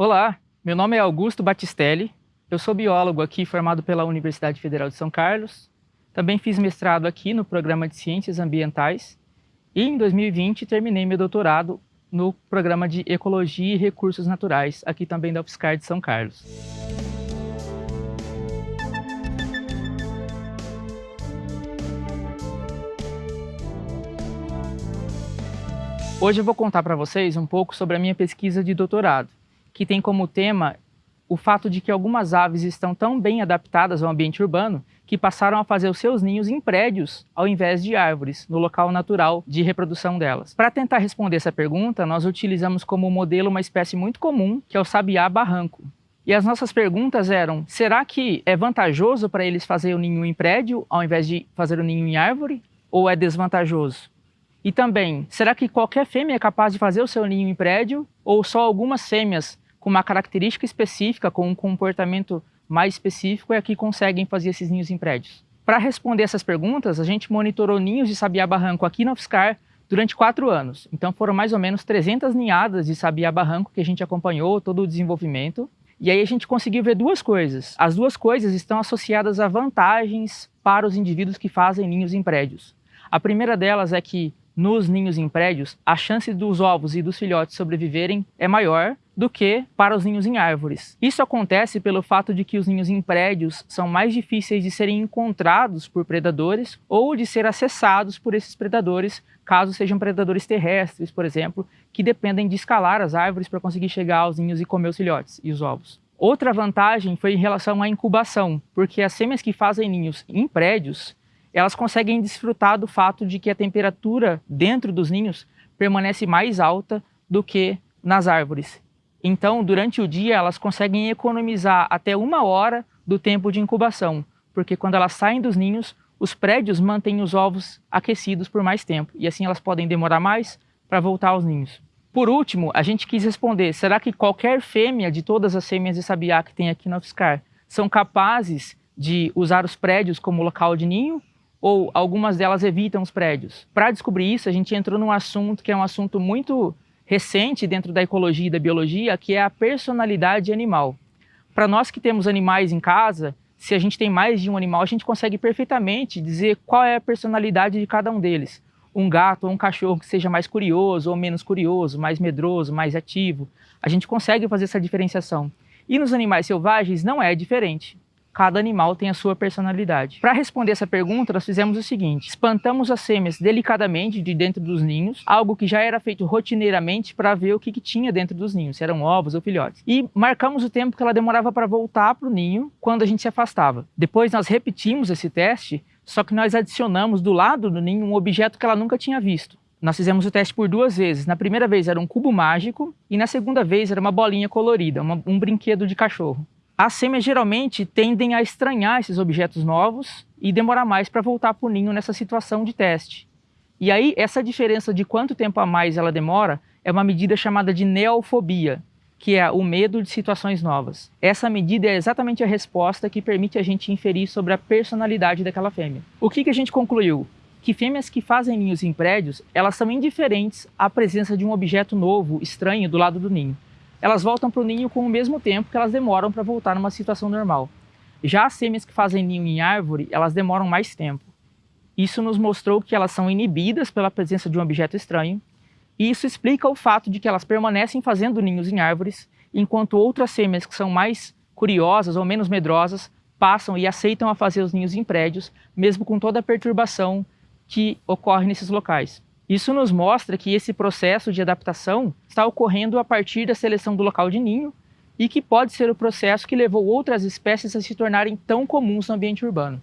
Olá, meu nome é Augusto Batistelli, eu sou biólogo aqui formado pela Universidade Federal de São Carlos, também fiz mestrado aqui no programa de Ciências Ambientais. E em 2020 terminei meu doutorado no programa de Ecologia e Recursos Naturais, aqui também da UFSCar de São Carlos. Hoje eu vou contar para vocês um pouco sobre a minha pesquisa de doutorado, que tem como tema o fato de que algumas aves estão tão bem adaptadas ao ambiente urbano que passaram a fazer os seus ninhos em prédios ao invés de árvores, no local natural de reprodução delas. Para tentar responder essa pergunta, nós utilizamos como modelo uma espécie muito comum, que é o sabiá barranco. E as nossas perguntas eram, será que é vantajoso para eles fazer o ninho em prédio ao invés de fazer o ninho em árvore? Ou é desvantajoso? E também, será que qualquer fêmea é capaz de fazer o seu ninho em prédio? Ou só algumas fêmeas com uma característica específica, com um comportamento mais específico, é que conseguem fazer esses ninhos em prédios? Para responder essas perguntas, a gente monitorou ninhos de sabiá barranco aqui na UFSCar durante quatro anos. Então foram mais ou menos 300 ninhadas de sabiá barranco que a gente acompanhou todo o desenvolvimento. E aí a gente conseguiu ver duas coisas. As duas coisas estão associadas a vantagens para os indivíduos que fazem ninhos em prédios. A primeira delas é que nos ninhos em prédios, a chance dos ovos e dos filhotes sobreviverem é maior do que para os ninhos em árvores. Isso acontece pelo fato de que os ninhos em prédios são mais difíceis de serem encontrados por predadores ou de ser acessados por esses predadores, caso sejam predadores terrestres, por exemplo, que dependem de escalar as árvores para conseguir chegar aos ninhos e comer os filhotes e os ovos. Outra vantagem foi em relação à incubação, porque as fêmeas que fazem ninhos em prédios elas conseguem desfrutar do fato de que a temperatura dentro dos ninhos permanece mais alta do que nas árvores. Então, durante o dia, elas conseguem economizar até uma hora do tempo de incubação, porque quando elas saem dos ninhos, os prédios mantêm os ovos aquecidos por mais tempo, e assim elas podem demorar mais para voltar aos ninhos. Por último, a gente quis responder, será que qualquer fêmea de todas as fêmeas de sabiá que tem aqui no UFSCar são capazes de usar os prédios como local de ninho ou algumas delas evitam os prédios. Para descobrir isso, a gente entrou num assunto que é um assunto muito recente dentro da ecologia e da biologia, que é a personalidade animal. Para nós que temos animais em casa, se a gente tem mais de um animal, a gente consegue perfeitamente dizer qual é a personalidade de cada um deles. Um gato ou um cachorro que seja mais curioso ou menos curioso, mais medroso, mais ativo. A gente consegue fazer essa diferenciação. E nos animais selvagens não é diferente cada animal tem a sua personalidade. Para responder essa pergunta, nós fizemos o seguinte, espantamos as fêmeas delicadamente de dentro dos ninhos, algo que já era feito rotineiramente para ver o que, que, tinha dentro dos ninhos, se eram ovos ou filhotes. E marcamos o tempo que ela demorava para voltar para o ninho quando a gente se afastava. Depois nós repetimos esse teste, só que nós adicionamos do lado do ninho um objeto que ela nunca tinha visto. Nós fizemos o teste por duas vezes. Na primeira vez era um cubo mágico e na segunda vez era uma bolinha colorida, uma, um brinquedo de cachorro. As fêmeas geralmente tendem a estranhar esses objetos novos e demorar mais para voltar para o ninho nessa situação de teste. E aí, essa diferença de quanto tempo a mais ela demora é uma medida chamada de neofobia, que é o medo de situações novas. Essa medida é exatamente a resposta que permite a gente inferir sobre a personalidade daquela fêmea. O que, que a gente concluiu? Que fêmeas que fazem ninhos em prédios, elas são indiferentes à presença de um objeto novo, estranho, do lado do ninho elas voltam para o ninho com o mesmo tempo que elas demoram para voltar numa situação normal. Já as fêmeas que fazem ninho em árvore, elas demoram mais tempo. Isso nos mostrou que elas são inibidas pela presença de um objeto estranho, e isso explica o fato de que elas permanecem fazendo ninhos em árvores, enquanto outras fêmeas que são mais curiosas ou menos medrosas passam e aceitam a fazer os ninhos em prédios, mesmo com toda a perturbação que ocorre nesses locais. Isso nos mostra que esse processo de adaptação está ocorrendo a partir da seleção do local de ninho e que pode ser o processo que levou outras espécies a se tornarem tão comuns no ambiente urbano.